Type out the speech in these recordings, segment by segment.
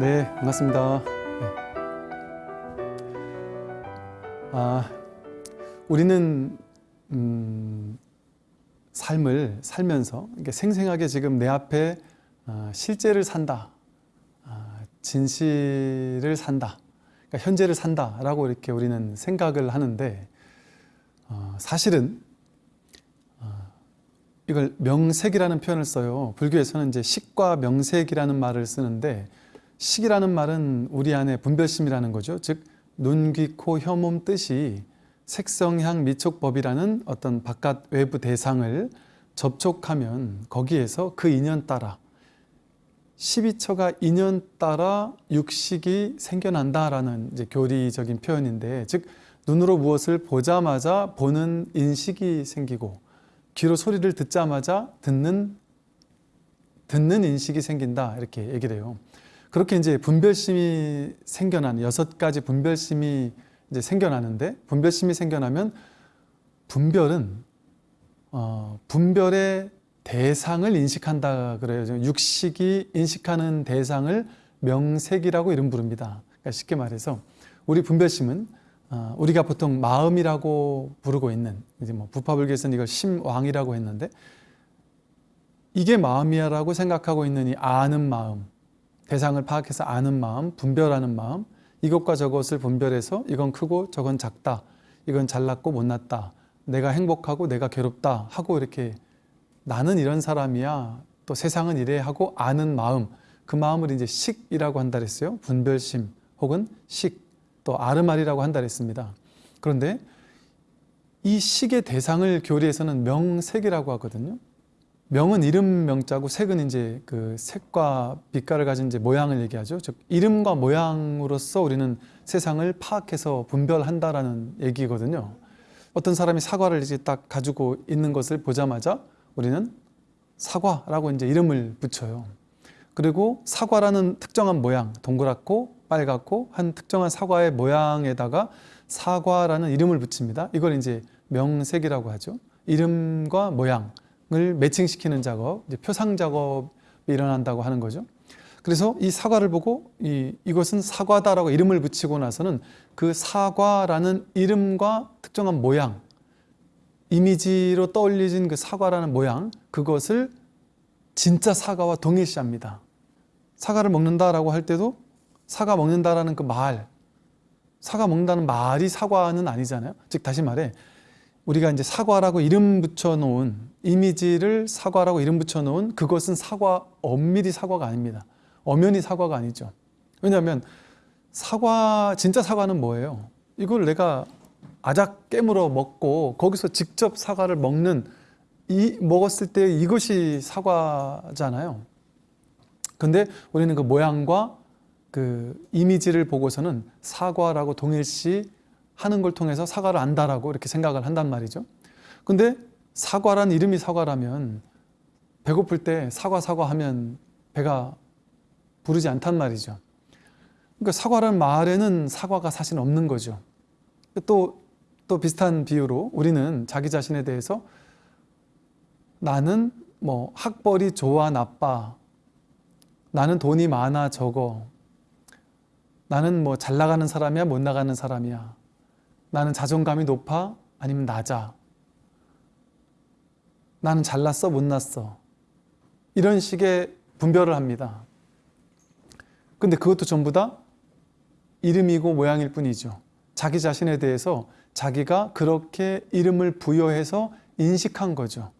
네, 반갑습니다. 네. 아, 우리는 음, 삶을 살면서 생생하게 지금 내 앞에 아, 실제를 산다, 아, 진실을 산다, 그러니까 현재를 산다라고 이렇게 우리는 생각을 하는데 어, 사실은 어, 이걸 명색이라는 표현을 써요. 불교에서는 이제 식과 명색이라는 말을 쓰는데 식이라는 말은 우리 안에 분별심이라는 거죠. 즉 눈, 귀, 코, 혀, 몸 뜻이 색성향 미촉법이라는 어떤 바깥 외부 대상을 접촉하면 거기에서 그 인연 따라 12처가 인연 따라 육식이 생겨난다라는 이제 교리적인 표현인데 즉 눈으로 무엇을 보자마자 보는 인식이 생기고 귀로 소리를 듣자마자 듣는 듣는 인식이 생긴다 이렇게 얘기를 해요. 그렇게 이제 분별심이 생겨난 여섯 가지 분별심이 이제 생겨나는데 분별심이 생겨나면 분별은 어, 분별의 대상을 인식한다 그래요. 육식이 인식하는 대상을 명색이라고 이름 부릅니다. 그러니까 쉽게 말해서 우리 분별심은 어, 우리가 보통 마음이라고 부르고 있는 이제 뭐 부파불교에서는 이걸 심왕이라고 했는데 이게 마음이야라고 생각하고 있는 이 아는 마음 대상을 파악해서 아는 마음, 분별하는 마음 이것과 저것을 분별해서 이건 크고 저건 작다 이건 잘났고 못났다 내가 행복하고 내가 괴롭다 하고 이렇게 나는 이런 사람이야 또 세상은 이래 하고 아는 마음 그 마음을 이제 식이라고 한다 그랬어요. 분별심 혹은 식 또 아르말이라고 한다 그랬습니다. 그런데 이 식의 대상을 교리에서는 명색이라고 하거든요 명은 이름 명자고 색은 이제 그 색과 빛깔을 가진 이제 모양을 얘기하죠. 즉 이름과 모양으로서 우리는 세상을 파악해서 분별한다라는 얘기거든요. 어떤 사람이 사과를 이제 딱 가지고 있는 것을 보자마자 우리는 사과라고 이제 이름을 붙여요. 그리고 사과라는 특정한 모양, 동그랗고 빨갛고 한 특정한 사과의 모양에다가 사과라는 이름을 붙입니다. 이걸 이제 명색이라고 하죠. 이름과 모양. 을 매칭시키는 작업, 표상 작업이 일어난다고 하는 거죠. 그래서 이 사과를 보고 이, 이것은 사과다라고 이름을 붙이고 나서는 그 사과라는 이름과 특정한 모양, 이미지로 떠올려진 그 사과라는 모양, 그것을 진짜 사과와 동일시합니다. 사과를 먹는다라고 할 때도 사과 먹는다라는 그 말, 사과 먹는다는 말이 사과는 아니잖아요. 즉 다시 말해 우리가 이제 사과라고 이름 붙여놓은 이미지를 사과라고 이름 붙여놓은 그것은 사과 엄밀히 사과가 아닙니다. 엄연히 사과가 아니죠. 왜냐하면 사과 진짜 사과는 뭐예요? 이걸 내가 아작 깨물어 먹고 거기서 직접 사과를 먹는 이 먹었을 때 이것이 사과잖아요. 근데 우리는 그 모양과 그 이미지를 보고서는 사과라고 동일시 하는 걸 통해서 사과를 안다라고 이렇게 생각을 한단 말이죠. 근데 사과란 이름이 사과라면 배고플 때 사과 사과 하면 배가 부르지 않단 말이죠. 그러니까 사과라는 말에는 사과가 사실 없는 거죠. 또, 또 비슷한 비유로 우리는 자기 자신에 대해서 나는 뭐 학벌이 좋아 나빠 나는 돈이 많아 적어 나는 뭐 잘 나가는 사람이야 못 나가는 사람이야 나는 자존감이 높아? 아니면 낮아? 나는 잘났어? 못났어? 이런 식의 분별을 합니다. 근데 그것도 전부 다 이름이고 모양일 뿐이죠. 자기 자신에 대해서 자기가 그렇게 이름을 부여해서 인식한 거죠.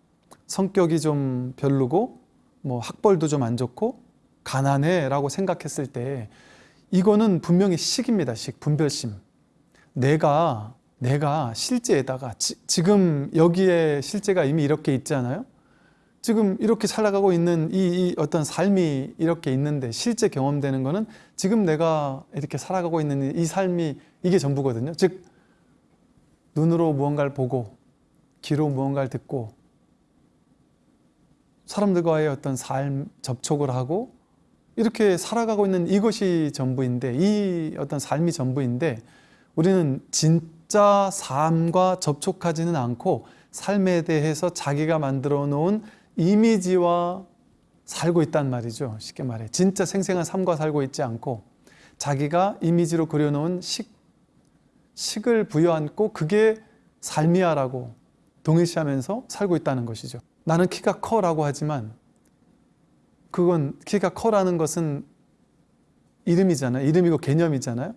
성격이 좀 별로고 뭐 학벌도 좀 안 좋고 가난해 라고 생각했을 때 이거는 분명히 식입니다. 식, 분별심. 내가 내가 실제에다가 지, 금 여기에 실제가 이미 이렇게 있잖아요. 지금 이렇게 살아가고 있는 이, 이, 어떤 삶이 이렇게 있는데 실제 경험되는 거는 지금 내가 이렇게 살아가고 있는 이 삶이 이게 전부거든요. 즉 눈으로 무언가를 보고 귀로 무언가를 듣고 사람들과의 어떤 삶 접촉을 하고 이렇게 살아가고 있는 이것이 전부인데 이 어떤 삶이 전부인데 우리는 진짜 삶과 접촉하지는 않고 삶에 대해서 자기가 만들어 놓은 이미지와 살고 있단 말이죠. 쉽게 말해. 진짜 생생한 삶과 살고 있지 않고 자기가 이미지로 그려놓은 식, 식을 부여안고 그게 삶이야 라고 동일시하면서 살고 있다는 것이죠. 나는 키가 커 라고 하지만 그건 키가 커라는 것은 이름이잖아요. 이름이고 개념이잖아요.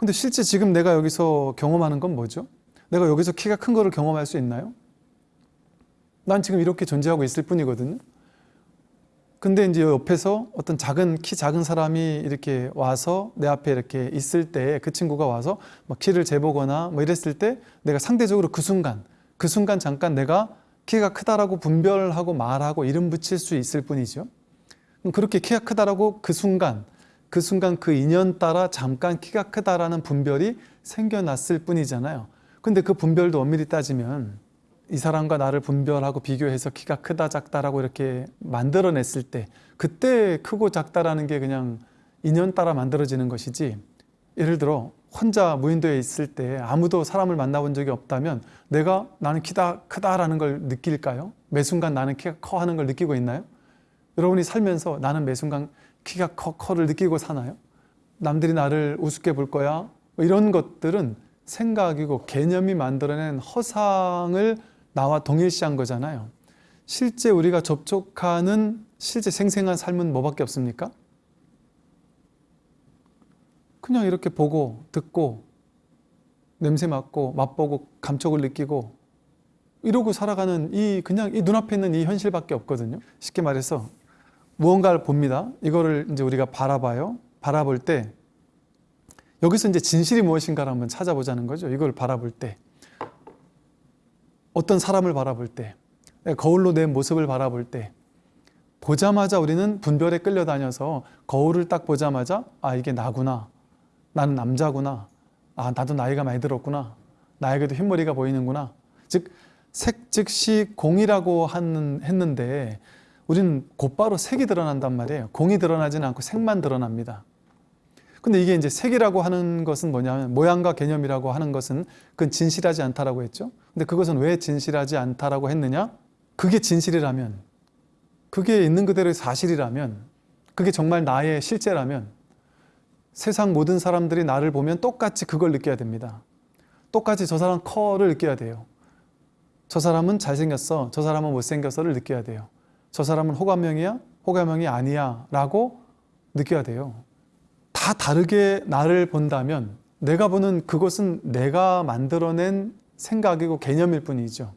근데 실제 지금 내가 여기서 경험하는 건 뭐죠? 내가 여기서 키가 큰 거를 경험할 수 있나요? 난 지금 이렇게 존재하고 있을 뿐이거든요. 근데 이제 옆에서 어떤 작은 키 작은 사람이 이렇게 와서 내 앞에 이렇게 있을 때 그 친구가 와서 막 키를 재보거나 뭐 이랬을 때 내가 상대적으로 그 순간 그 순간 잠깐 내가 키가 크다라고 분별하고 말하고 이름 붙일 수 있을 뿐이죠. 그렇게 키가 크다라고 그 순간 그 순간 그 인연 따라 잠깐 키가 크다라는 분별이 생겨났을 뿐이잖아요. 근데 그 분별도 엄밀히 따지면 이 사람과 나를 분별하고 비교해서 키가 크다 작다라고 이렇게 만들어냈을 때 그때 크고 작다라는 게 그냥 인연 따라 만들어지는 것이지 예를 들어 혼자 무인도에 있을 때 아무도 사람을 만나본 적이 없다면 내가 나는 키다 크다라는 걸 느낄까요? 매 순간 나는 키가 커 하는 걸 느끼고 있나요? 여러분이 살면서 나는 매 순간 키가 커 커를 느끼고 사나요? 남들이 나를 우습게 볼 거야? 뭐 이런 것들은 생각이고 개념이 만들어낸 허상을 나와 동일시한 거잖아요. 실제 우리가 접촉하는 실제 생생한 삶은 뭐밖에 없습니까? 그냥 이렇게 보고 듣고 냄새 맡고 맛보고 감촉을 느끼고 이러고 살아가는 이 그냥 이 눈앞에 있는 이 현실밖에 없거든요. 쉽게 말해서 무언가를 봅니다. 이거를 이제 우리가 바라봐요. 바라볼 때 여기서 이제 진실이 무엇인가를 한번 찾아보자는 거죠. 이걸 바라볼 때. 어떤 사람을 바라볼 때. 거울로 내 모습을 바라볼 때. 보자마자 우리는 분별에 끌려다녀서 거울을 딱 보자마자 아 이게 나구나. 나는 남자구나. 아 나도 나이가 많이 들었구나. 나에게도 흰머리가 보이는구나. 즉 색 즉시 공이라고 하는, 했는데 우리는 곧바로 색이 드러난단 말이에요 공이 드러나지는 않고 색만 드러납니다 근데 이게 이제 색이라고 하는 것은 뭐냐면 모양과 개념이라고 하는 것은 그건 진실하지 않다라고 했죠. 근데 그것은 왜 진실하지 않다라고 했느냐? 그게 진실이라면 그게 있는 그대로의 사실이라면 그게 정말 나의 실제라면 세상 모든 사람들이 나를 보면 똑같이 그걸 느껴야 됩니다. 똑같이 저 사람 커를 느껴야 돼요. 저 사람은 잘생겼어. 저 사람은 못생겼어를 느껴야 돼요. 저 사람은 호감형이야? 호감형이 아니야. 라고 느껴야 돼요. 다 다르게 나를 본다면 내가 보는 그것은 내가 만들어낸 생각이고 개념일 뿐이죠.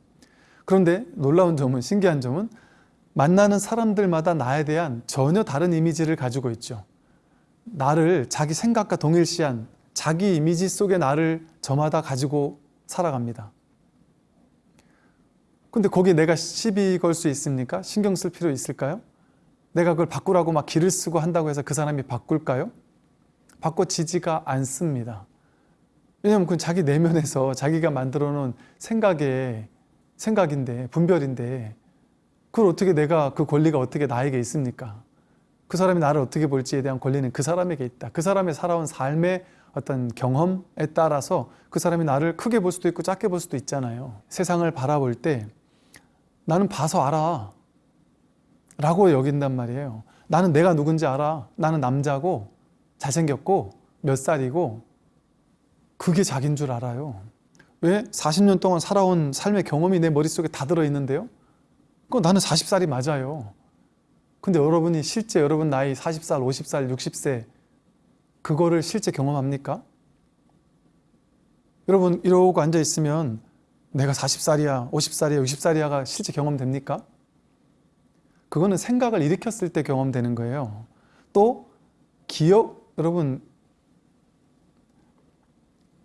그런데 놀라운 점은 신기한 점은 만나는 사람들마다 나에 대한 전혀 다른 이미지를 가지고 있죠. 나를 자기 생각과 동일시한 자기 이미지 속의 나를 저마다 가지고 살아갑니다. 근데 거기에 내가 시비 걸 수 있습니까? 신경 쓸 필요 있을까요? 내가 그걸 바꾸라고 막 기를 쓰고 한다고 해서 그 사람이 바꿀까요? 바꿔지지가 않습니다. 왜냐하면 그건 자기 내면에서 자기가 만들어 놓은 생각의 생각인데 분별인데 그걸 어떻게 내가 그 권리가 어떻게 나에게 있습니까? 그 사람이 나를 어떻게 볼지에 대한 권리는 그 사람에게 있다. 그 사람의 살아온 삶의 어떤 경험에 따라서 그 사람이 나를 크게 볼 수도 있고 작게 볼 수도 있잖아요. 세상을 바라볼 때 나는 봐서 알아 라고 여긴단 말이에요. 나는 내가 누군지 알아. 나는 남자고 잘생겼고 몇 살이고 그게 자기인 줄 알아요. 왜? 40년 동안 살아온 삶의 경험이 내 머릿속에 다 들어있는데요. 그 나는 40살이 맞아요. 근데 여러분이 실제 여러분 나이 40살, 50살, 60세 그거를 실제 경험합니까? 여러분 이러고 앉아 있으면 내가 40살이야, 50살이야, 60살이야가 실제 경험됩니까? 그거는 생각을 일으켰을 때 경험되는 거예요. 또 기억, 여러분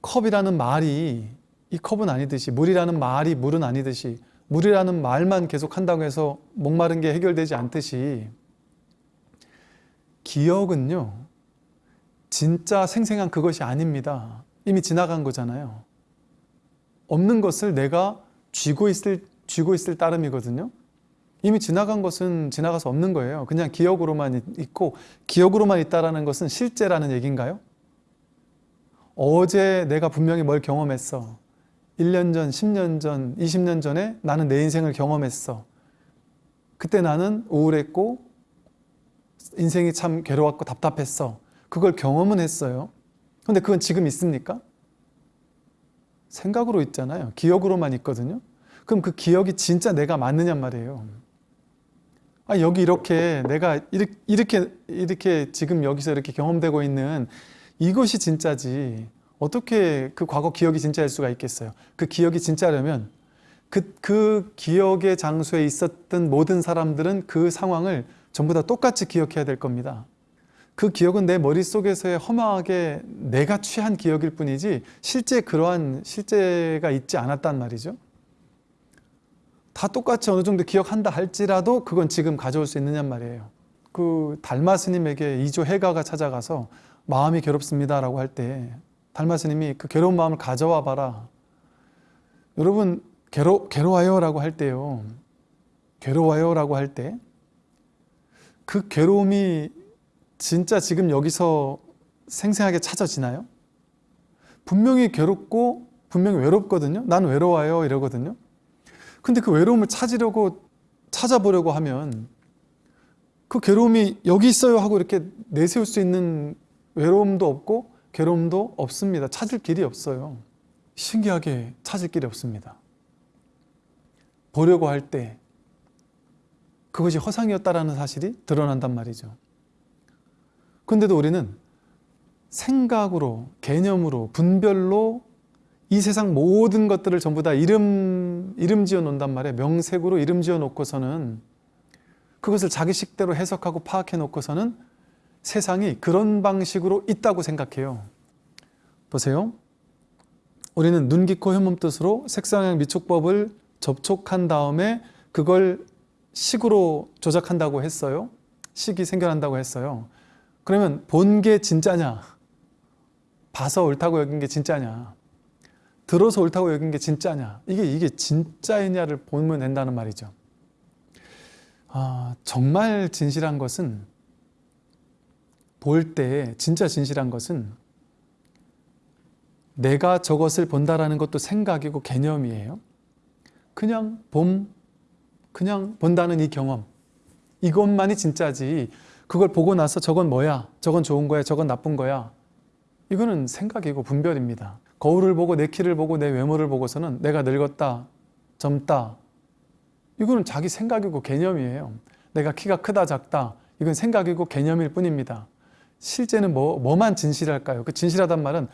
컵이라는 말이 이 컵은 아니듯이 물이라는 말이 물은 아니듯이 물이라는 말만 계속 한다고 해서 목마른 게 해결되지 않듯이 기억은요 진짜 생생한 그것이 아닙니다 이미 지나간 거잖아요 없는 것을 내가 쥐고 있을, 쥐고 있을 따름이거든요 이미 지나간 것은 지나가서 없는 거예요. 그냥 기억으로만 있고 기억으로만 있다는 것은 실제라는 얘기인가요? 어제 내가 분명히 뭘 그때 나는 우울했고 인생이 참 괴로웠고 답답했어. 그걸 경험은 했어요. 근데 그건 지금 있습니까? 생각으로 있잖아요. 기억으로만 있거든요. 그럼 그 기억이 진짜 내가 맞느냔 말이에요. 아, 여기 이렇게 내가 이렇게, 이렇게, 이렇게 지금 여기서 이렇게 경험되고 있는 이것이 진짜지. 어떻게 그 과거 기억이 진짜일 수가 있겠어요? 그 기억이 진짜려면 그, 그 기억의 장소에 있었던 모든 사람들은 그 상황을 전부 다 똑같이 기억해야 될 겁니다. 그 기억은 내 머릿속에서의 허망하게 내가 취한 기억일 뿐이지 실제 그러한 실제가 있지 않았단 말이죠. 다 똑같이 어느 정도 기억한다 할지라도 그건 지금 가져올 수 있느냔 말이에요. 그 달마 스님에게 이조 해가가 찾아가서 마음이 괴롭습니다 라고 할 때 달마 스님이 그 괴로운 마음을 가져와 봐라. 여러분 괴로 괴로워요 라고 할 때요. 괴로워요 라고 할 때 그 괴로움이 진짜 지금 여기서 생생하게 찾아지나요? 분명히 괴롭고 분명히 외롭거든요. 난 외로워요 이러거든요. 근데 그 외로움을 찾으려고 찾아보려고 하면 그 괴로움이 여기 있어요 하고 이렇게 내세울 수 있는 외로움도 없고 괴로움도 없습니다. 찾을 길이 없어요. 신기하게 찾을 길이 없습니다. 보려고 할 때 그것이 허상이었다라는 사실이 드러난단 말이죠. 근데도 우리는 생각으로, 개념으로, 분별로 이 세상 모든 것들을 전부 다 이름, 이름 지어 놓는단 말이에요. 명색으로 이름 지어 놓고서는 그것을 자기 식대로 해석하고 파악해 놓고서는 세상이 그런 방식으로 있다고 생각해요. 보세요. 우리는 눈, 귀, 코, 혀 몸 뜻으로 색상형 미촉법을 접촉한 다음에 그걸 식으로 조작한다고 했어요. 식이 생겨난다고 했어요. 그러면 본 게 진짜냐? 봐서 옳다고 여긴 게 진짜냐? 들어서 옳다고 여긴 게 진짜냐? 이게 이게 진짜이냐를 보면 된다는 말이죠. 아, 정말 진실한 것은 볼 때 진짜 진실한 것은 내가 저것을 본다라는 것도 생각이고 개념이에요. 그냥 봄, 그냥 본다는 이 경험 이것만이 진짜지 그걸 보고 나서 저건 뭐야? 저건 좋은 거야? 저건 나쁜 거야? 이거는 생각이고 분별입니다. 거울을 보고 내 키를 보고 내 외모를 보고서는 내가 늙었다 젊다. 이거는 자기 생각이고 개념이에요. 내가 키가 크다 작다. 이건 생각이고 개념일 뿐입니다. 실제는 뭐, 뭐만 진실할까요? 그 진실하단 말은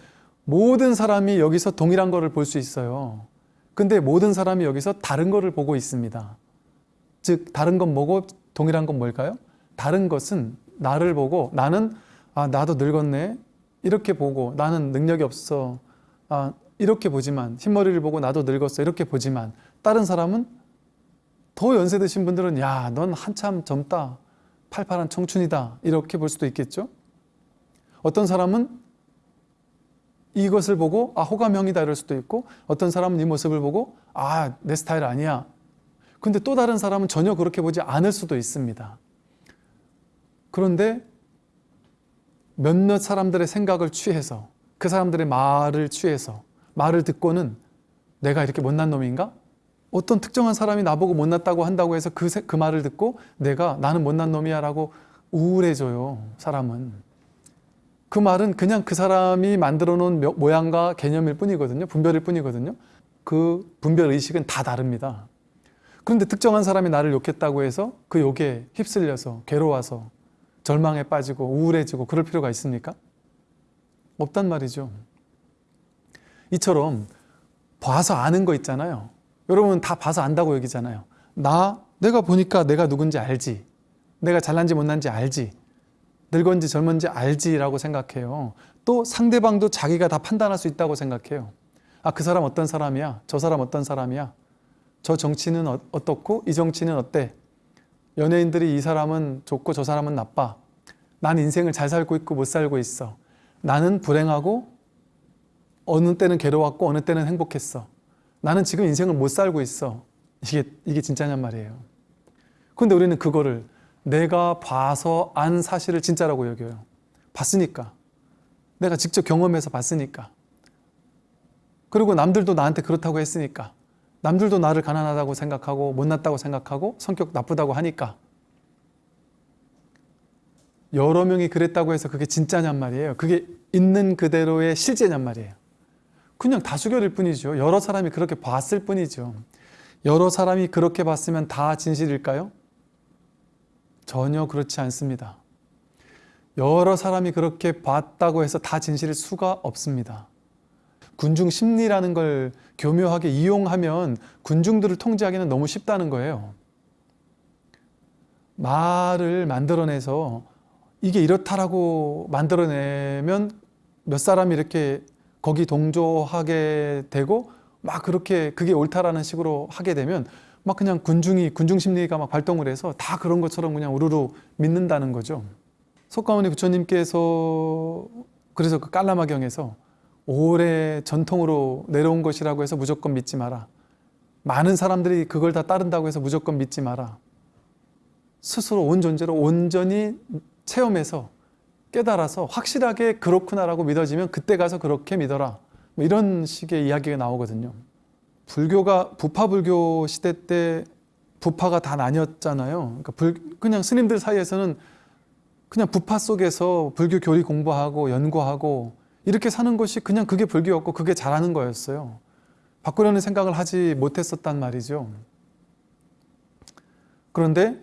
모든 사람이 여기서 동일한 거를 볼 수 있어요. 근데 모든 사람이 여기서 다른 거를 보고 있습니다. 즉 다른 건 뭐고 동일한 건 뭘까요? 다른 것은 나를 보고 나는 아 나도 늙었네. 이렇게 보고 나는 능력이 없어. 아 이렇게 보지만 흰머리를 보고 나도 늙었어. 이렇게 보지만 다른 사람은 더 연세 드신 분들은 야 넌 한참 젊다. 팔팔한 청춘이다. 이렇게 볼 수도 있겠죠? 어떤 사람은 이것을 보고 아 호감형이다 이럴 수도 있고 어떤 사람은 이 모습을 보고 아 내 스타일 아니야. 근데 또 다른 사람은 전혀 그렇게 보지 않을 수도 있습니다. 그런데 몇몇 사람들의 생각을 취해서 그 사람들의 말을 취해서 말을 듣고는 내가 이렇게 못난 놈인가? 어떤 특정한 사람이 나보고 못났다고 한다고 해서 그, 그 말을 듣고 내가 나는 못난 놈이야 라고 우울해져요 사람은. 그 말은 그냥 그 사람이 만들어 놓은 모양과 개념일 뿐이거든요 분별일 뿐이거든요. 그 분별의식은 다 다릅니다. 그런데 특정한 사람이 나를 욕했다고 해서 그 욕에 휩쓸려서 괴로워서 절망에 빠지고 우울해지고 그럴 필요가 있습니까? 없단 말이죠. 이처럼 봐서 아는 거 있잖아요. 여러분 다 봐서 안다고 여기잖아요. 나 내가 보니까 내가 누군지 알지. 내가 잘난지 못난지 알지. 늙은지 젊은지 알지라고 생각해요. 또 상대방도 자기가 다 판단할 수 있다고 생각해요. 아, 그 사람 어떤 사람이야? 저 사람 어떤 사람이야? 저 정치는 어, 어떻고 이 정치는 어때? 연예인들이 이 사람은 좋고 저 사람은 나빠. 난 인생을 잘 살고 있고 못 살고 있어. 나는 불행하고 어느 때는 괴로웠고 어느 때는 행복했어. 나는 지금 인생을 못 살고 있어. 이게, 이게 진짜냔 말이에요. 근데 우리는 그거를 내가 봐서 안 사실을 진짜라고 여겨요. 봤으니까. 내가 직접 경험해서 봤으니까. 그리고 남들도 나한테 그렇다고 했으니까. 남들도 나를 가난하다고 생각하고 못났다고 생각하고 성격 나쁘다고 하니까 여러 명이 그랬다고 해서 그게 진짜냔 말이에요. 그게 있는 그대로의 실제냔 말이에요. 그냥 다수결일 뿐이죠. 여러 사람이 그렇게 봤을 뿐이죠. 여러 사람이 그렇게 봤으면 다 진실일까요? 전혀 그렇지 않습니다. 여러 사람이 그렇게 봤다고 해서 다 진실일 수가 없습니다. 군중 심리라는 걸 교묘하게 이용하면 군중들을 통제하기는 너무 쉽다는 거예요. 말을 만들어내서 이게 이렇다라고 만들어내면 몇 사람이 이렇게 거기 동조하게 되고 막 그렇게 그게 옳다라는 식으로 하게 되면 막 그냥 군중이 군중 심리가 막 발동을 해서 다 그런 것처럼 그냥 우르르 믿는다는 거죠. 속가모니 부처님께서 그래서 그 깔라마경에서 오래 전통으로 내려온 것이라고 해서 무조건 믿지 마라. 많은 사람들이 그걸 다 따른다고 해서 무조건 믿지 마라. 스스로 온 존재로 온전히 체험해서 깨달아서 확실하게 그렇구나라고 믿어지면 그때 가서 그렇게 믿어라. 뭐 이런 식의 이야기가 나오거든요. 불교가 부파불교 시대 때 부파가 다 나뉘었잖아요. 그러니까 불, 그냥 스님들 사이에서는 그냥 부파 속에서 불교 교리 공부하고 연구하고 이렇게 사는 것이 그냥 그게 불교였고 그게 잘하는 거였어요. 바꾸려는 생각을 하지 못했었단 말이죠. 그런데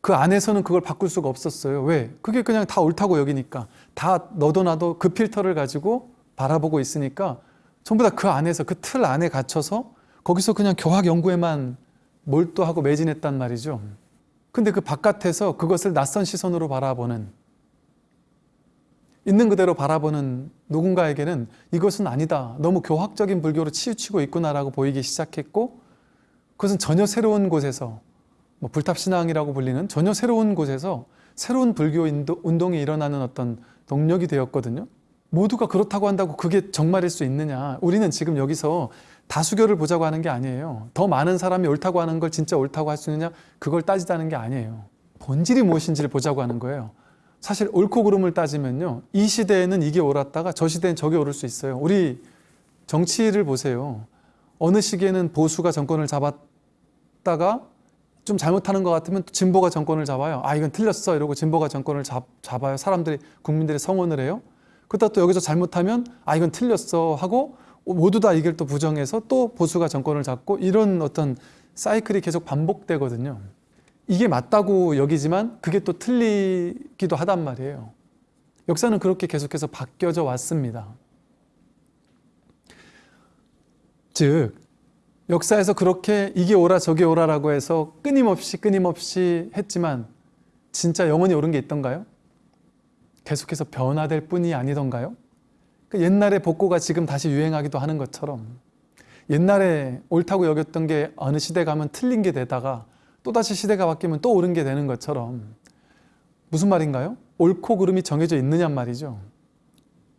그 안에서는 그걸 바꿀 수가 없었어요. 왜? 그게 그냥 다 옳다고 여기니까. 다 너도 나도 그 필터를 가지고 바라보고 있으니까 전부 다 그 안에서 그 틀 안에 갇혀서 거기서 그냥 교학 연구에만 몰두하고 매진했단 말이죠. 근데 그 바깥에서 그것을 낯선 시선으로 바라보는 있는 그대로 바라보는 누군가에게는 이것은 아니다. 너무 교학적인 불교로 치우치고 있구나라고 보이기 시작했고 그것은 전혀 새로운 곳에서 뭐 불탑신앙이라고 불리는 전혀 새로운 곳에서 새로운 불교 운동이 일어나는 어떤 동력이 되었거든요. 모두가 그렇다고 한다고 그게 정말일 수 있느냐. 우리는 지금 여기서 다수결을 보자고 하는 게 아니에요. 더 많은 사람이 옳다고 하는 걸 진짜 옳다고 할 수 있느냐. 그걸 따지자는 게 아니에요. 본질이 무엇인지를 보자고 하는 거예요. 사실 옳고 그름을 따지면요. 이 시대에는 이게 옳았다가 저 시대엔 저게 옳을 수 있어요. 우리 정치를 보세요. 어느 시기에는 보수가 정권을 잡았다가 좀 잘못하는 것 같으면 또 진보가 정권을 잡아요. 아 이건 틀렸어 이러고 진보가 정권을 잡, 잡아요. 사람들이 국민들이 성원을 해요. 그러다 또 여기서 잘못하면 아 이건 틀렸어 하고 모두 다 이걸 또 부정해서 또 보수가 정권을 잡고 이런 어떤 사이클이 계속 반복되거든요. 이게 맞다고 여기지만 그게 또 틀리기도 하단 말이에요. 역사는 그렇게 계속해서 바뀌어져 왔습니다. 즉 역사에서 그렇게 이게 옳아 저게 옳아라고 해서 끊임없이 끊임없이 했지만 진짜 영원히 옳은 게 있던가요? 계속해서 변화될 뿐이 아니던가요? 그 옛날에 복고가 지금 다시 유행하기도 하는 것처럼 옛날에 옳다고 여겼던 게 어느 시대 가면 틀린 게 되다가 또다시 시대가 바뀌면 또 옳은 게 되는 것처럼 무슨 말인가요? 옳고 그름이 정해져 있느냔 말이죠.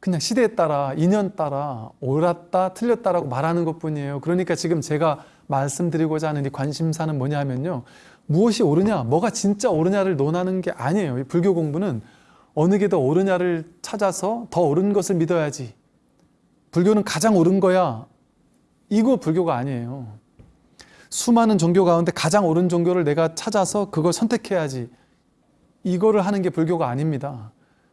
그냥 시대에 따라 인연 따라 옳았다 틀렸다라고 말하는 것뿐이에요. 그러니까 지금 제가 말씀드리고자 하는 이 관심사는 뭐냐 하면요. 무엇이 옳으냐 뭐가 진짜 옳으냐를 논하는 게 아니에요. 이 불교 공부는 어느 게 더 옳으냐를 찾아서 더 옳은 것을 믿어야지. 불교는 가장 옳은 거야. 이거 불교가 아니에요. 수많은 종교 가운데 가장 옳은 종교를 내가 찾아서 그걸 선택해야지. 이거를 하는 게 불교가 아닙니다.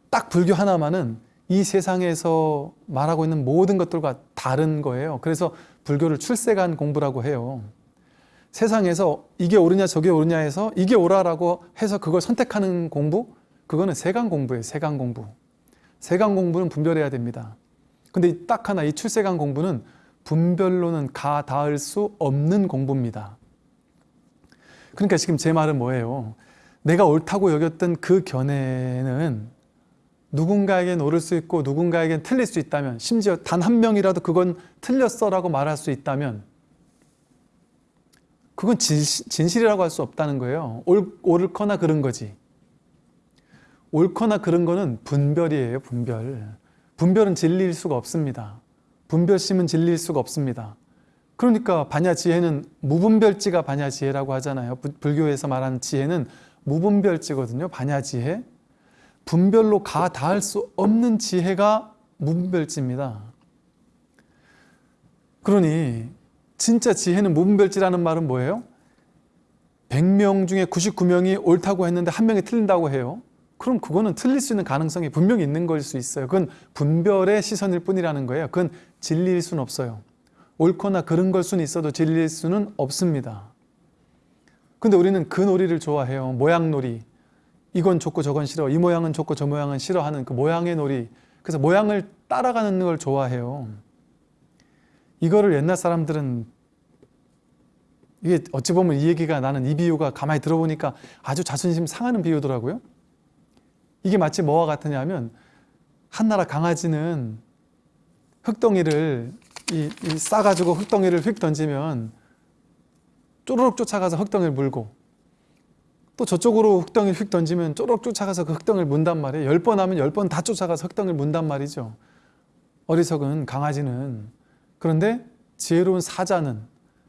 딱 불교 하나만은 이 세상에서 말하고 있는 모든 것들과 다른 거예요. 그래서 불교를 출세간 공부라고 해요. 세상에서 이게 옳으냐 저게 옳으냐 해서 이게 옳아라고 해서 그걸 선택하는 공부 그거는 세간 공부예요. 세간 공부. 세간 공부는 분별해야 됩니다. 근데 딱 하나 이 출세간 공부는 분별로는 가 닿을 수 없는 공부입니다. 그러니까 지금 제 말은 뭐예요? 내가 옳다고 여겼던 그 견해는 누군가에겐 옳을 수 있고 누군가에겐 틀릴 수 있다면 심지어 단 한 명이라도 그건 틀렸어 라고 말할 수 있다면 그건 진실, 이라고 할 수 없다는 거예요. 옳, 옳거나 그른 거지. 옳거나 그런 거는 분별이에요. 분별. 분별은 진리일 수가 없습니다. 분별심은 진리일 수가 없습니다. 그러니까 반야 지혜는 무분별지가 반야 지혜라고 하잖아요. 불교에서 말하는 지혜는 무분별지거든요. 반야 지혜. 분별로 가 닿을 수 없는 지혜가 무분별지입니다. 그러니 진짜 지혜는 무분별지라는 말은 뭐예요? 100명 중에 99명이 옳다고 했는데 한 명이 틀린다고 해요. 그럼 그거는 틀릴 수 있는 가능성이 분명히 있는 걸 수 있어요. 그건 분별의 시선일 뿐이라는 거예요. 그건 진리일 수는 없어요. 옳거나 그른 걸 수는 있어도 진리일 수는 없습니다. 근데 우리는 그 놀이를 좋아해요. 모양 놀이. 이건 좋고 저건 싫어. 이 모양은 좋고 저 모양은 싫어하는 그 모양의 놀이. 그래서 모양을 따라가는 걸 좋아해요. 이거를 옛날 사람들은 이게 어찌 보면 이 얘기가 나는 이 비유가 가만히 들어보니까 아주 자존심 상하는 비유더라고요. 이게 마치 뭐와 같으냐면 한나라 강아지는 흙덩이를 이, 이 싸가지고 흙덩이를 휙 던지면 쪼르륵 쫓아가서 흙덩이를 물고 또 저쪽으로 흙덩이를 휙 던지면 쪼르륵 쫓아가서 그 흙덩이를 문단 말이에요. 열 번 하면 열 번 다 쫓아가서 흙덩이를 문단 말이죠. 어리석은 강아지는 그런데 지혜로운 사자는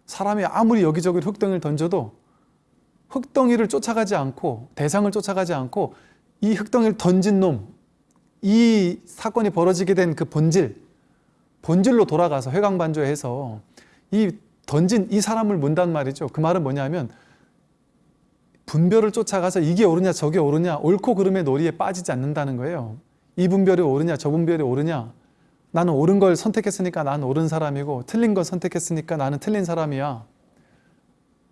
사람이 아무리 여기저기 흙덩이를 던져도 흙덩이를 쫓아가지 않고 대상을 쫓아가지 않고 이 흙덩이를 던진 놈, 이 사건이 벌어지게 된 그 본질, 본질로 돌아가서 회광반조해서 이 던진 이 사람을 문단 말이죠. 그 말은 뭐냐면 분별을 쫓아가서 이게 옳으냐 저게 옳으냐 옳고 그름의 놀이에 빠지지 않는다는 거예요. 이 분별이 옳으냐 저 분별이 옳으냐 나는 옳은 걸 선택했으니까 나는 옳은 사람이고 틀린 걸 선택했으니까 나는 틀린 사람이야.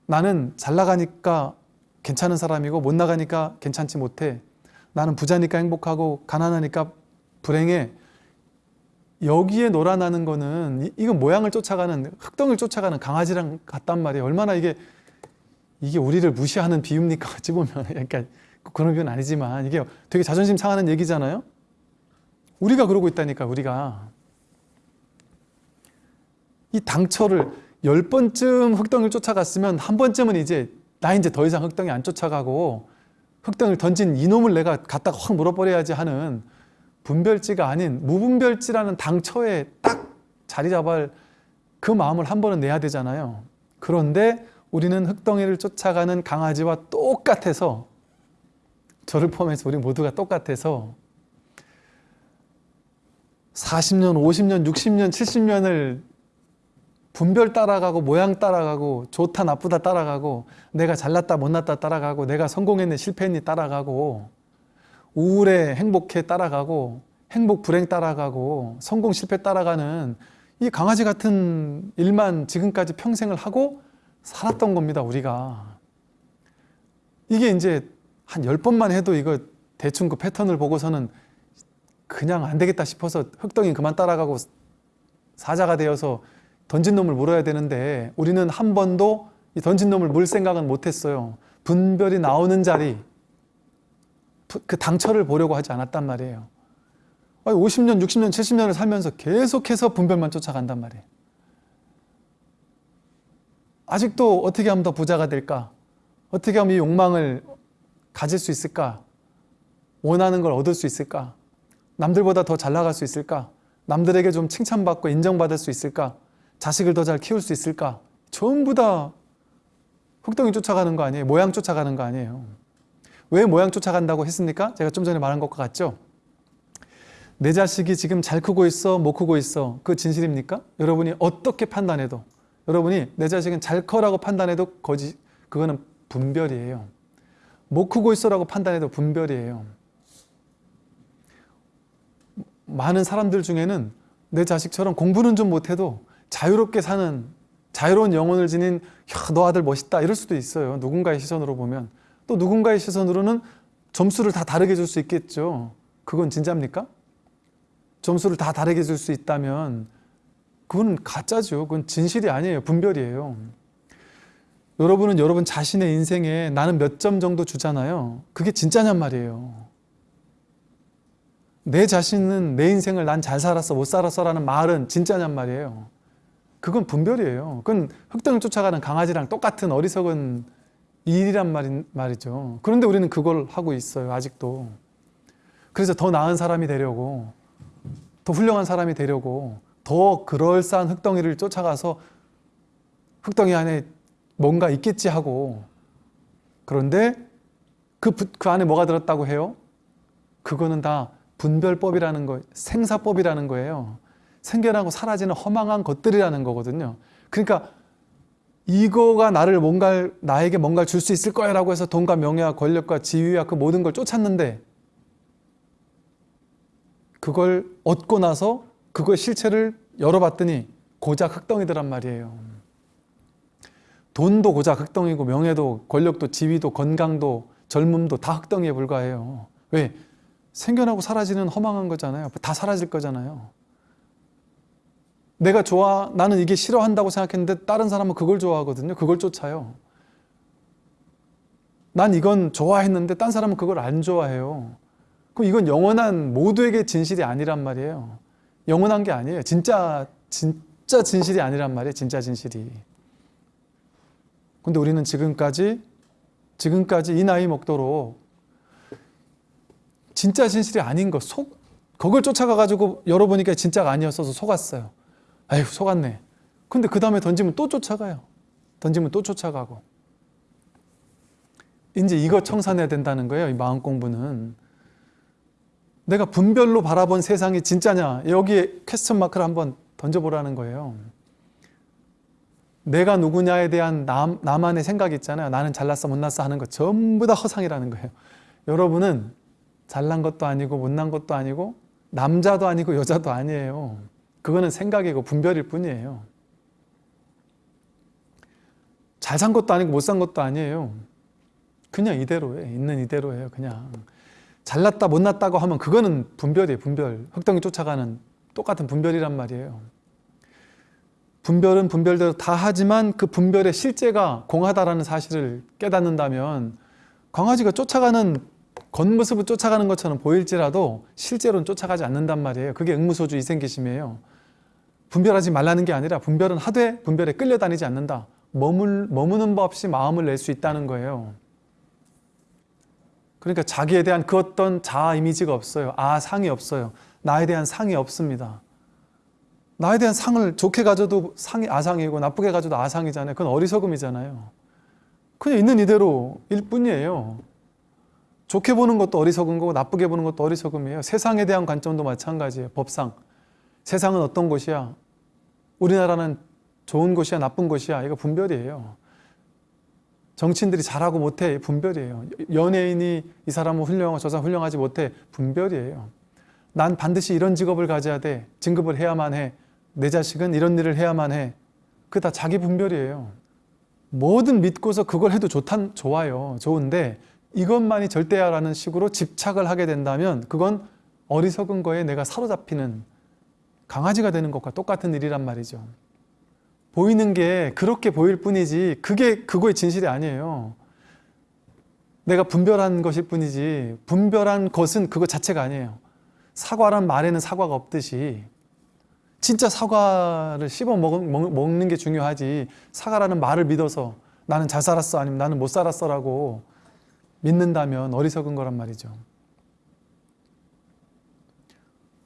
나는 잘 나가니까 괜찮은 사람이고 못 나가니까 괜찮지 못해. 나는 부자니까 행복하고 가난하니까 불행해. 여기에 놀아나는 거는 이- 이건 모양을 쫓아가는 흙덩이를 쫓아가는 강아지랑 같단 말이에요. 얼마나 이게 이게 우리를 무시하는 비유입니까? 어찌 보면 그러니까 그런 비유는 아니지만 이게 되게 자존심 상하는 얘기잖아요. 우리가 그러고 있다니까 우리가 이 당처를 열 번쯤 흙덩이를 쫓아갔으면 한 번쯤은 이제 나 이제 더 이상 흙덩이 안 쫓아가고 흙덩이를 던진 이놈을 내가 갖다가 확 물어버려야지 하는 분별지가 아닌 무분별지라는 당처에 딱 자리 잡을 그 마음을 한 번은 내야 되잖아요. 그런데 우리는 흙덩이를 쫓아가는 강아지와 똑같아서 저를 포함해서 우리 모두가 똑같아서 40년, 50년, 60년, 70년을 분별 따라가고 모양 따라가고 좋다 나쁘다 따라가고 내가 잘났다 못났다 따라가고 내가 성공했네 실패했니 따라가고 우울해 행복해 따라가고 행복 불행 따라가고 성공 실패 따라가는 이 강아지 같은 일만 지금까지 평생을 하고 살았던 겁니다 우리가. 이게 이제 한 열번만 해도 이거 대충 그 패턴을 보고서는 그냥 안 되겠다 싶어서 흙덩이 그만 따라가고 사자가 되어서 던진 놈을 물어야 되는데 우리는 한 번도 이 던진 놈을 물 생각은 못했어요. 분별이 나오는 자리, 그 당처를 보려고 하지 않았단 말이에요. 50년, 60년, 70년을 살면서 계속해서 분별만 쫓아간단 말이에요. 아직도 어떻게 하면 더 부자가 될까? 어떻게 하면 이 욕망을 가질 수 있을까? 원하는 걸 얻을 수 있을까? 남들보다 더 잘 나갈 수 있을까? 남들에게 좀 칭찬받고 인정받을 수 있을까? 자식을 더 잘 키울 수 있을까? 전부 다 흙덩이 쫓아가는 거 아니에요? 모양 쫓아가는 거 아니에요? 왜 모양 쫓아간다고 했습니까? 제가 좀 전에 말한 것과 같죠? 내 자식이 지금 잘 크고 있어, 못 크고 있어. 그 진실입니까? 여러분이 어떻게 판단해도 여러분이 내 자식은 잘 커라고 판단해도 거짓, 그거는 분별이에요. 못 크고 있어라고 판단해도 분별이에요. 많은 사람들 중에는 내 자식처럼 공부는 좀 못해도 자유롭게 사는 자유로운 영혼을 지닌 야, 너 아들 멋있다 이럴 수도 있어요. 누군가의 시선으로 보면 또 누군가의 시선으로는 점수를 다 다르게 줄 수 있겠죠. 그건 진짜입니까? 점수를 다 다르게 줄 수 있다면 그건 가짜죠. 그건 진실이 아니에요. 분별이에요. 여러분은 여러분 자신의 인생에 나는 몇 점 정도 주잖아요. 그게 진짜냔 말이에요. 내 자신은 내 인생을 난 잘 살았어 못 살았어 라는 말은 진짜냔 말이에요. 그건 분별이에요. 그건 흙덩이 쫓아가는 강아지랑 똑같은 어리석은 일이란 말인, 말이죠. 그런데 우리는 그걸 하고 있어요. 아직도. 그래서 더 나은 사람이 되려고 더 훌륭한 사람이 되려고 더 그럴싸한 흙덩이를 쫓아가서 흙덩이 안에 뭔가 있겠지 하고 그런데 그, 부- 그 안에 뭐가 들었다고 해요? 그거는 다 분별법이라는 거, 생사법이라는 거예요. 생겨나고 사라지는 허망한 것들이라는 거거든요. 그러니까 이거가 나를 뭔가 나에게 뭔가를 줄 수 있을 거야 라고 해서 돈과 명예와 권력과 지위와 그 모든 걸 쫓았는데 그걸 얻고 나서 그거의 실체를 열어봤더니 고작 흑덩이더란 말이에요. 돈도 고작 흑덩이고 명예도 권력도 지위도 건강도 젊음도 다 흑덩이에 불과해요. 왜? 생겨나고 사라지는 허망한 거잖아요. 다 사라질 거잖아요. 내가 좋아, 나는 이게 싫어한다고 생각했는데 다른 사람은 그걸 좋아하거든요. 그걸 쫓아요. 난 이건 좋아했는데 딴 사람은 그걸 안 좋아해요. 그럼 이건 영원한 모두에게 진실이 아니란 말이에요. 영원한 게 아니에요. 진짜 진짜 진실이 아니란 말이에요. 진짜 진실이. 근데 우리는 지금까지 지금까지 이 나이 먹도록 진짜 진실이 아닌 거 속, 그걸 쫓아가 가지고 열어보니까 진짜가 아니었어서 속았어요. 아휴 속았네. 근데 그 다음에 던지면 또 쫓아가요. 던지면 또 쫓아가고. 이제 이거 청산해야 된다는 거예요. 이 마음 공부는. 내가 분별로 바라본 세상이 진짜냐 여기에 퀘스천 마크를 한번 던져보라는 거예요. 내가 누구냐에 대한 남, 나만의 생각이 있잖아요. 나는 잘났어 못났어 하는 거 전부 다 허상이라는 거예요. 여러분은 잘난 것도 아니고 못난 것도 아니고 남자도 아니고 여자도 아니에요. 그거는 생각이고 분별일 뿐이에요. 잘 산 것도 아니고 못 산 것도 아니에요. 그냥 이대로예요. 있는 이대로예요. 그냥. 잘났다 못났다고 하면 그거는 분별이에요. 분별. 흑덩이 쫓아가는 똑같은 분별이란 말이에요. 분별은 분별대로 다 하지만 그 분별의 실제가 공하다라는 사실을 깨닫는다면 강아지가 쫓아가는 겉모습을 쫓아가는 것처럼 보일지라도 실제로는 쫓아가지 않는단 말이에요. 그게 응무소주 이생기심이에요. 분별하지 말라는 게 아니라 분별은 하되 분별에 끌려다니지 않는다. 머물, 머무는 법 없이 마음을 낼 수 있다는 거예요. 그러니까 자기에 대한 그 어떤 자아 이미지가 없어요. 아, 상이 없어요. 나에 대한 상이 없습니다. 나에 대한 상을 좋게 가져도 상이 아상이고 나쁘게 가져도 아상이잖아요. 그건 어리석음이잖아요. 그냥 있는 이대로 일 뿐이에요. 좋게 보는 것도 어리석은 거고 나쁘게 보는 것도 어리석음이에요. 세상에 대한 관점도 마찬가지예요. 법상. 세상은 어떤 곳이야? 우리나라는 좋은 곳이야 나쁜 곳이야? 이거 분별이에요. 정치인들이 잘하고 못해 분별이에요. 연예인이 이 사람은 훌륭하고 저 사람 훌륭하지 못해 분별이에요. 난 반드시 이런 직업을 가져야 돼. 진급을 해야만 해. 내 자식은 이런 일을 해야만 해. 그게 다 자기 분별이에요. 뭐든 믿고서 그걸 해도 좋단, 좋아요. 좋은데 이것만이 절대야라는 식으로 집착을 하게 된다면 그건 어리석은 거에 내가 사로잡히는 강아지가 되는 것과 똑같은 일이란 말이죠. 보이는 게 그렇게 보일 뿐이지 그게 그거의 진실이 아니에요. 내가 분별한 것일 뿐이지 분별한 것은 그거 자체가 아니에요. 사과란 말에는 사과가 없듯이 진짜 사과를 씹어 먹, 먹는 게 중요하지 사과라는 말을 믿어서 나는 잘 살았어 아니면 나는 못 살았어 라고 믿는다면 어리석은 거란 말이죠.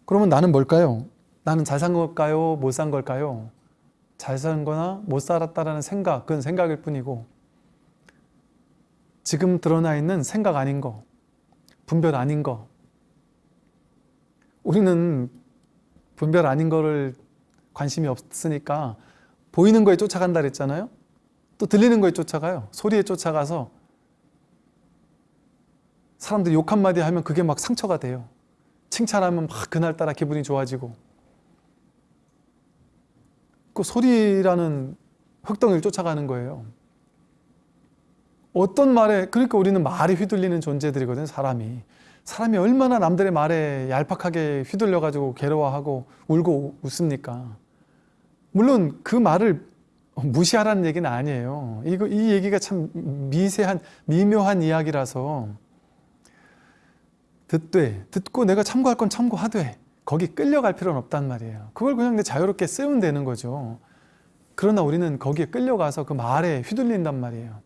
그러면 나는 뭘까요? 나는 잘 산 걸까요? 못 산 걸까요? 잘 산 거나 못 살았다라는 생각, 그건 생각일 뿐이고 지금 드러나 있는 생각 아닌 거, 분별 아닌 거 우리는 분별 아닌 거를 관심이 없으니까 보이는 거에 쫓아간다 그랬잖아요. 또 들리는 거에 쫓아가요. 소리에 쫓아가서 사람들이 욕 한마디 하면 그게 막 상처가 돼요. 칭찬하면 막 그날따라 기분이 좋아지고 그 소리라는 흑덩이를 쫓아가는 거예요. 어떤 말에 그러니까 우리는 말에 휘둘리는 존재들이거든요. 사람이. 사람이 얼마나 남들의 말에 얄팍하게 휘둘려 가지고 괴로워하고 울고 웃습니까? 물론 그 말을 무시하라는 얘기는 아니에요. 이거 이 얘기가 참 미세한 미묘한 이야기라서 듣되 듣고 내가 참고할 건 참고하되 거기 끌려갈 필요는 없단 말이에요. 그걸 그냥 자유롭게 쓰면 되는 거죠. 그러나 우리는 거기에 끌려가서 그 말에 휘둘린단 말이에요.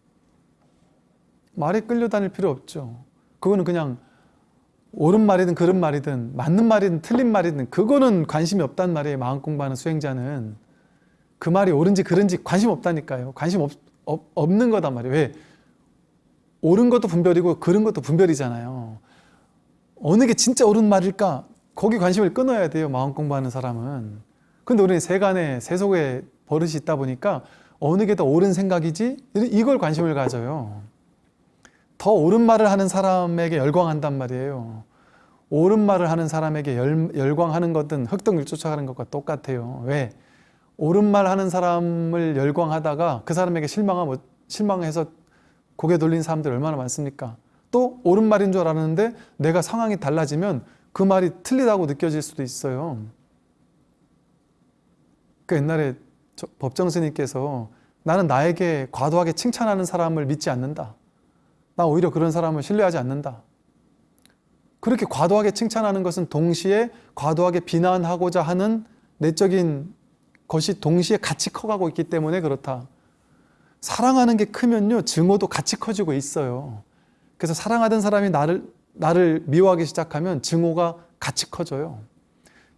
말에 끌려다닐 필요 없죠. 그거는 그냥 옳은 말이든 그른 말이든 맞는 말이든 틀린 말이든 그거는 관심이 없단 말이에요. 마음 공부하는 수행자는. 그 말이 옳은지 그른지 관심 없다니까요. 관심 없, 없, 없는 거단 말이에요. 왜? 옳은 것도 분별이고 그른 것도 분별이잖아요. 어느 게 진짜 옳은 말일까? 거기 관심을 끊어야 돼요. 마음 공부하는 사람은. 근데 우리는 세간에 세속에 버릇이 있다 보니까 어느 게 더 옳은 생각이지? 이걸 관심을 가져요. 더 옳은 말을 하는 사람에게 열광한단 말이에요. 옳은 말을 하는 사람에게 열, 열광하는 것은 흑등을 쫓아가는 것과 똑같아요. 왜? 옳은 말 하는 사람을 열광하다가 그 사람에게 실망하, 실망해서 고개 돌린 사람들 얼마나 많습니까? 또 옳은 말인 줄 알았는데 내가 상황이 달라지면 그 말이 틀리다고 느껴질 수도 있어요. 그 옛날에 법정 스님께서 나는 나에게 과도하게 칭찬하는 사람을 믿지 않는다. 나 오히려 그런 사람을 신뢰하지 않는다. 그렇게 과도하게 칭찬하는 것은 동시에 과도하게 비난하고자 하는 내적인 것이 동시에 같이 커가고 있기 때문에 그렇다. 사랑하는 게 크면요, 증오도 같이 커지고 있어요. 그래서 사랑하던 사람이 나를, 나를 미워하기 시작하면 증오가 같이 커져요.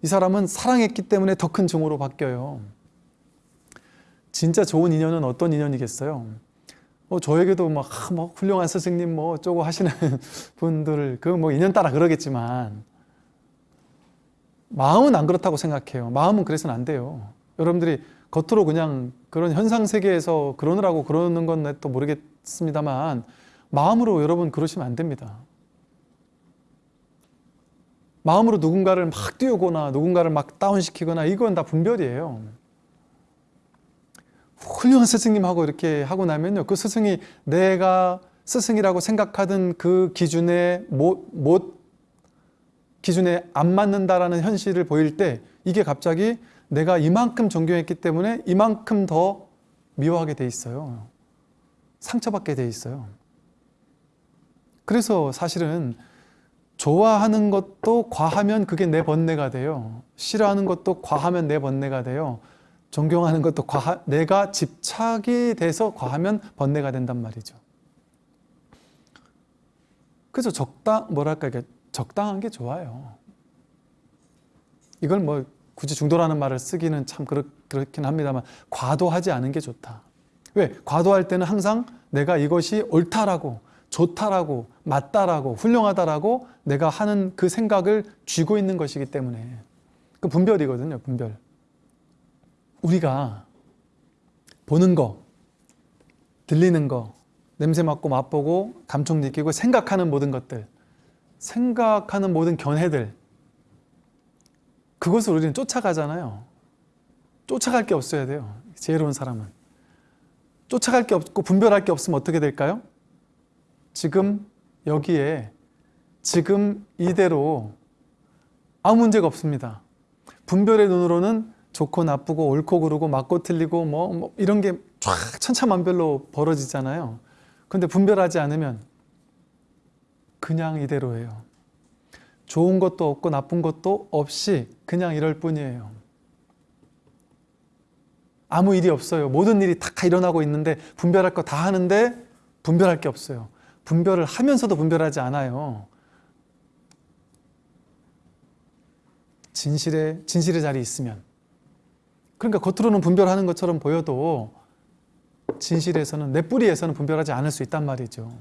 이 사람은 사랑했기 때문에 더 큰 증오로 바뀌어요. 진짜 좋은 인연은 어떤 인연이겠어요? 어, 저에게도 막, 아, 뭐 훌륭한 스승님 뭐 어쩌고 하시는 분들 그 뭐 인연 따라 그러겠지만 마음은 안 그렇다고 생각해요. 마음은 그래서는 안 돼요. 여러분들이 겉으로 그냥 그런 현상 세계에서 그러느라고 그러는 건 또 모르겠습니다만 마음으로 여러분 그러시면 안 됩니다. 마음으로 누군가를 막 띄우거나 누군가를 막 다운시키거나 이건 다 분별이에요. 훌륭한 스승님하고 이렇게 하고 나면요. 그 스승이 내가 스승이라고 생각하던 그 기준에 못, 못 기준에 안 맞는다라는 현실을 보일 때 이게 갑자기 내가 이만큼 존경했기 때문에 이만큼 더 미워하게 돼 있어요. 상처받게 돼 있어요. 그래서 사실은 좋아하는 것도 과하면 그게 내 번뇌가 돼요. 싫어하는 것도 과하면 내 번뇌가 돼요. 존경하는 것도 과하, 내가 집착이 돼서 과하면 번뇌가 된단 말이죠. 그래서 적당 뭐랄까 적당한 게 좋아요. 이걸 뭐 굳이 중도라는 말을 쓰기는 참 그렇, 그렇긴 합니다만 과도하지 않은 게 좋다. 왜? 과도할 때는 항상 내가 이것이 옳다라고 좋다라고 맞다라고 훌륭하다라고 내가 하는 그 생각을 쥐고 있는 것이기 때문에 그 분별이거든요. 분별. 우리가 보는 거, 들리는 거, 냄새 맡고 맛보고 감촉 느끼고 생각하는 모든 것들, 생각하는 모든 견해들, 그것을 우리는 쫓아가잖아요. 쫓아갈 게 없어야 돼요. 지혜로운 사람은. 쫓아갈 게 없고 분별할 게 없으면 어떻게 될까요? 지금 여기에 지금 이대로 아무 문제가 없습니다. 분별의 눈으로는 좋고 나쁘고 옳고 그르고 맞고 틀리고 뭐, 뭐 이런 게 쫙 천차만별로 벌어지잖아요. 근데 분별하지 않으면 그냥 이대로예요. 좋은 것도 없고 나쁜 것도 없이 그냥 이럴 뿐이에요. 아무 일이 없어요. 모든 일이 다 일어나고 있는데 분별할 거 다 하는데 분별할 게 없어요. 분별을 하면서도 분별하지 않아요. 진실의, 진실의 자리에 있으면. 그러니까 겉으로는 분별하는 것처럼 보여도 진실에서는 내 뿌리에서는 분별하지 않을 수 있단 말이죠.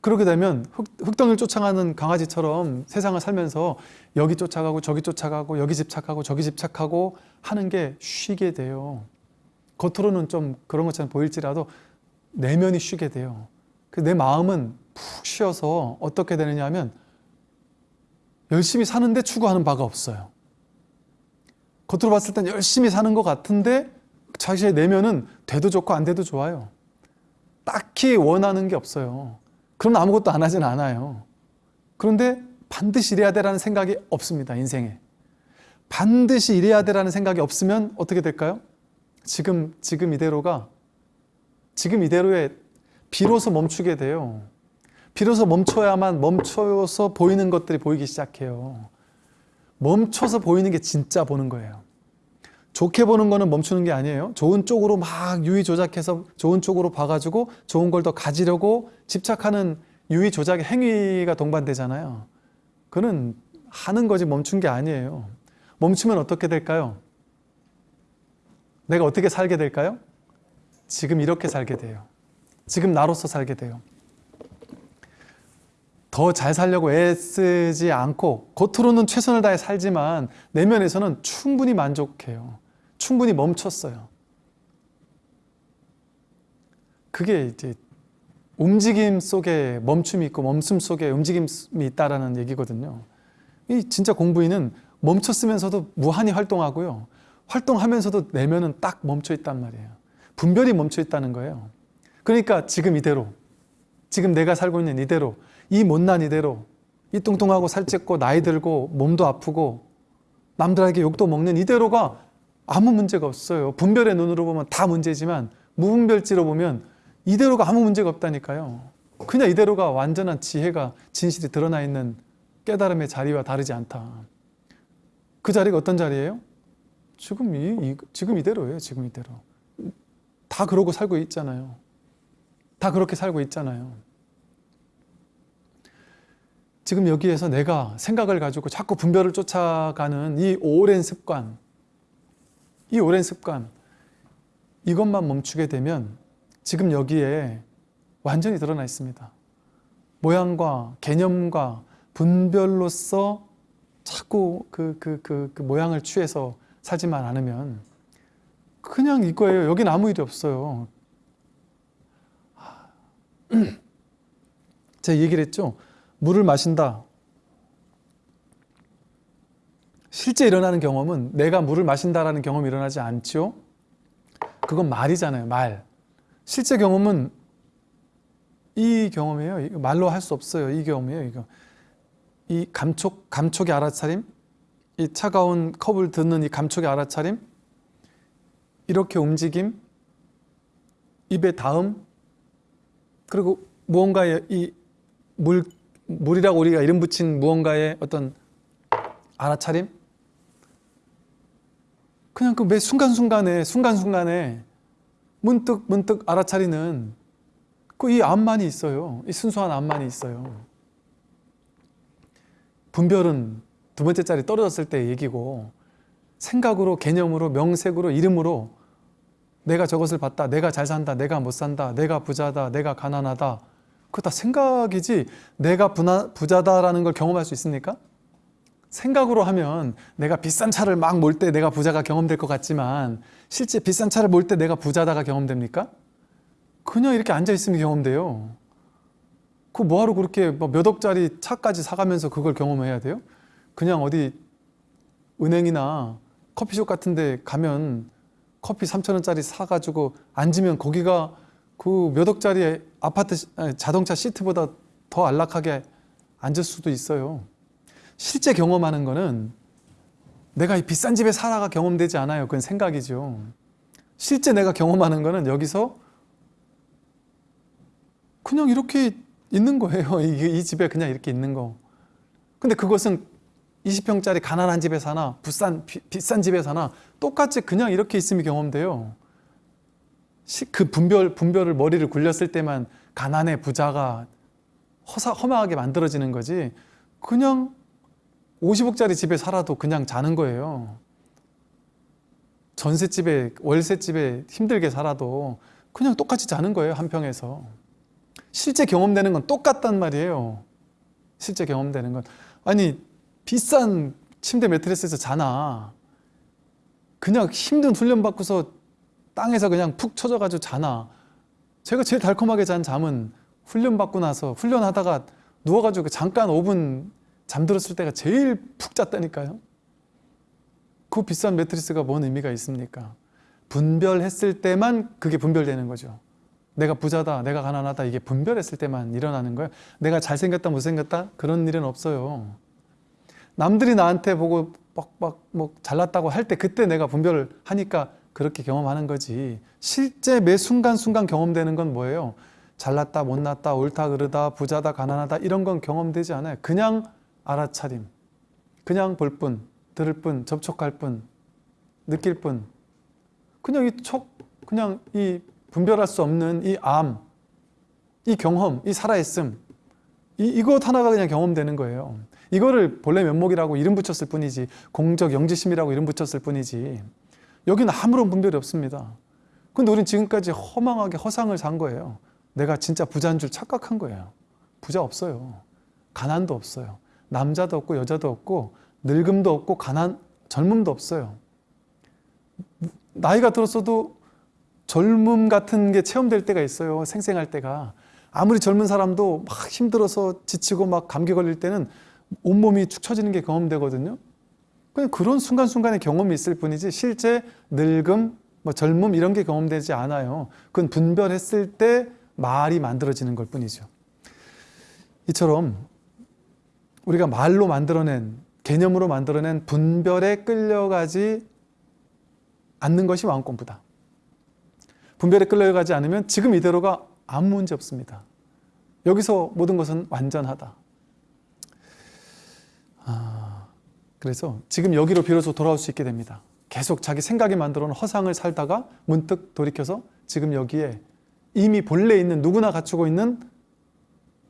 그렇게 되면 흑, 흑덩이를 쫓아가는 강아지처럼 세상을 살면서 여기 쫓아가고 저기 쫓아가고 여기 집착하고 저기 집착하고 하는 게 쉬게 돼요. 겉으로는 좀 그런 것처럼 보일지라도 내면이 쉬게 돼요. 내 마음은 푹 쉬어서 어떻게 되느냐 하면 열심히 사는데 추구하는 바가 없어요. 겉으로 봤을 땐 열심히 사는 것 같은데 자신의 내면은 돼도 좋고 안 돼도 좋아요. 딱히 원하는 게 없어요. 그럼 아무것도 안 하진 않아요. 그런데 반드시 이래야 되라는 생각이 없습니다. 인생에. 반드시 이래야 되라는 생각이 없으면 어떻게 될까요? 지금 지금 이대로가 지금 이대로에 비로소 멈추게 돼요. 비로소 멈춰야만 멈춰서 보이는 것들이 보이기 시작해요. 멈춰서 보이는 게 진짜 보는 거예요. 좋게 보는 거는 멈추는 게 아니에요. 좋은 쪽으로 막 유의 조작해서 좋은 쪽으로 봐가지고 좋은 걸 더 가지려고 집착하는 유의 조작의 행위가 동반되잖아요. 그는 하는 거지 멈춘 게 아니에요. 멈추면 어떻게 될까요? 내가 어떻게 살게 될까요? 지금 이렇게 살게 돼요. 지금 나로서 살게 돼요. 더 잘 살려고 애쓰지 않고 겉으로는 최선을 다해 살지만 내면에서는 충분히 만족해요. 충분히 멈췄어요. 그게 이제 움직임 속에 멈춤이 있고 멈춤 속에 움직임이 있다라는 얘기거든요. 이 진짜 공부인은 멈췄으면서도 무한히 활동하고요. 활동하면서도 내면은 딱 멈춰 있단 말이에요. 분별이 멈춰 있다는 거예요. 그러니까 지금 이대로, 지금 내가 살고 있는 이대로, 이 못난 이대로, 이 뚱뚱하고 살쪘고 나이 들고 몸도 아프고 남들에게 욕도 먹는 이대로가 아무 문제가 없어요. 분별의 눈으로 보면 다 문제지만 무분별지로 보면 이대로가 아무 문제가 없다니까요. 그냥 이대로가 완전한 지혜가 진실이 드러나 있는 깨달음의 자리와 다르지 않다. 그 자리가 어떤 자리예요? 지금 이, 이 지금 이대로예요. 지금 이대로. 다 그러고 살고 있잖아요. 다 그렇게 살고 있잖아요. 지금 여기에서 내가 생각을 가지고 자꾸 분별을 쫓아가는 이 오랜 습관, 이 오랜 습관, 이것만 멈추게 되면 지금 여기에 완전히 드러나 있습니다. 모양과 개념과 분별로서 자꾸 그, 그, 그, 그 모양을 취해서 살지만 않으면 그냥 이거예요. 여긴 아무 일이 없어요. 제가 얘기를 했죠. 물을 마신다. 실제 일어나는 경험은 내가 물을 마신다라는 경험이 일어나지 않죠. 그건 말이잖아요. 말. 실제 경험은 이 경험이에요. 말로 할 수 없어요. 이 경험이에요. 이거. 이 감촉, 감촉의 알아차림, 이 차가운 컵을 듣는 이 감촉의 알아차림, 이렇게 움직임, 입에 닿음, 그리고 무언가의 이 물, 물이라고 우리가 이름 붙인 무언가의 어떤 알아차림, 그냥 그 매 순간순간에, 순간순간에 문득 문득 알아차리는 그 이 암만이 있어요. 이 순수한 암만이 있어요. 분별은 두 번째 자리 떨어졌을 때 얘기고 생각으로 개념으로 명색으로 이름으로 내가 저것을 봤다 내가 잘 산다 내가 못 산다 내가 부자다 내가 가난하다 그거 다 생각이지 내가 부나, 부자다라는 걸 경험할 수 있습니까? 생각으로 하면 내가 비싼 차를 막 몰 때 내가 부자가 경험될 것 같지만 실제 비싼 차를 몰 때 내가 부자다가 경험됩니까? 그냥 이렇게 앉아 있으면 경험돼요. 그 뭐하러 그렇게 뭐몇 억짜리 차까지 사가면서 그걸 경험해야 돼요? 그냥 어디 은행이나 커피숍 같은 데 가면 커피 3천 원짜리 사가지고 앉으면 거기가 그 몇 억짜리 아파트 자동차 시트보다 더 안락하게 앉을 수도 있어요. 실제 경험하는 거는 내가 이 비싼 집에 살아가 경험되지 않아요. 그건 생각이죠. 실제 내가 경험하는 거는 여기서 그냥 이렇게 있는 거예요. 이, 이 집에 그냥 이렇게 있는 거. 근데 그것은 20평짜리 가난한 집에 사나 비싼, 비, 비싼 집에 사나 똑같이 그냥 이렇게 있음이 경험돼요. 시, 그 분별, 분별을 머리를 굴렸을 때만 가난해 부자가 허사, 허망하게 만들어지는 거지 그냥 50억짜리 집에 살아도 그냥 자는 거예요. 전셋집에 월세집에 힘들게 살아도 그냥 똑같이 자는 거예요 한 평에서 실제 경험되는 건 똑같단 말이에요 실제 경험되는 건 아니 비싼 침대 매트리스에서 자나. 그냥 힘든 훈련 받고서 땅에서 그냥 푹 쳐져 가지고 자나. 제가 제일 달콤하게 잔 잠은 훈련 받고 나서 훈련하다가 누워가지고 잠깐 5분 잠들었을 때가 제일 푹 잤다니까요. 그 비싼 매트리스가 뭔 의미가 있습니까? 분별했을 때만 그게 분별되는 거죠. 내가 부자다 내가 가난하다 이게 분별했을 때만 일어나는 거예요. 내가 잘생겼다 못생겼다? 그런 일은 없어요 남들이 나한테 보고 빡빡 뭐 잘났다고 할 때 그때 내가 분별을 하니까 그렇게 경험하는 거지. 실제 매 순간순간 경험되는 건 뭐예요? 잘났다 못났다 옳다 그르다 부자다 가난하다 이런 건 경험되지 않아요. 그냥 알아차림 그냥 볼 뿐, 들을 뿐, 접촉할 뿐, 느낄 뿐. 그냥 이 촉, 그냥 이 분별할 수 없는 이 암, 이 경험, 이 살아있음 이, 이것 하나가 그냥 경험되는 거예요 이거를 본래 면목이라고 이름 붙였을 뿐이지 공적 영지심이라고 이름 붙였을 뿐이지 여기는 아무런 분별이 없습니다 근데 우린 지금까지 허망하게 허상을 산 거예요 내가 진짜 부자인 줄 착각한 거예요 부자 없어요 가난도 없어요 남자도 없고 여자도 없고 늙음도 없고 가난 젊음도 없어요. 나이가 들었어도 젊음 같은 게 체험될 때가 있어요. 생생할 때가. 아무리 젊은 사람도 막 힘들어서 지치고 막 감기 걸릴 때는 온몸이 축 처지는 게 경험되거든요. 그냥 그런 순간순간의 경험이 있을 뿐이지 실제 늙음, 뭐 젊음 이런 게 경험되지 않아요. 그건 분별했을 때 말이 만들어지는 걸 뿐이죠. 이처럼 우리가 말로 만들어낸 개념으로 만들어낸 분별에 끌려가지 않는 것이 마음 공부다. 분별에 끌려가지 않으면 지금 이대로가 아무 문제 없습니다. 여기서 모든 것은 완전하다. 아, 그래서 지금 여기로 비로소 돌아올 수 있게 됩니다. 계속 자기 생각이 만들어 놓은 허상을 살다가 문득 돌이켜서 지금 여기에 이미 본래 있는 누구나 갖추고 있는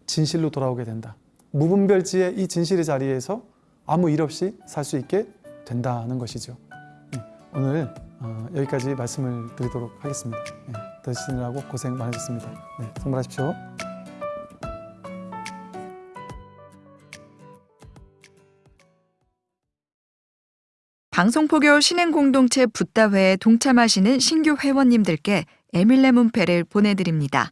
진실로 돌아오게 된다. 무분별지의 이 진실의 자리에서 아무 일 없이 살 수 있게 된다는 것이죠. 네, 오늘 어, 여기까지 말씀을 드리도록 하겠습니다. 네, 들으시느라고 고생 많으셨습니다. 네, 성불하십시오. 방송포교 신행공동체 붓다회에 동참하시는 신규 회원님들께 에밀레 문패를 보내드립니다.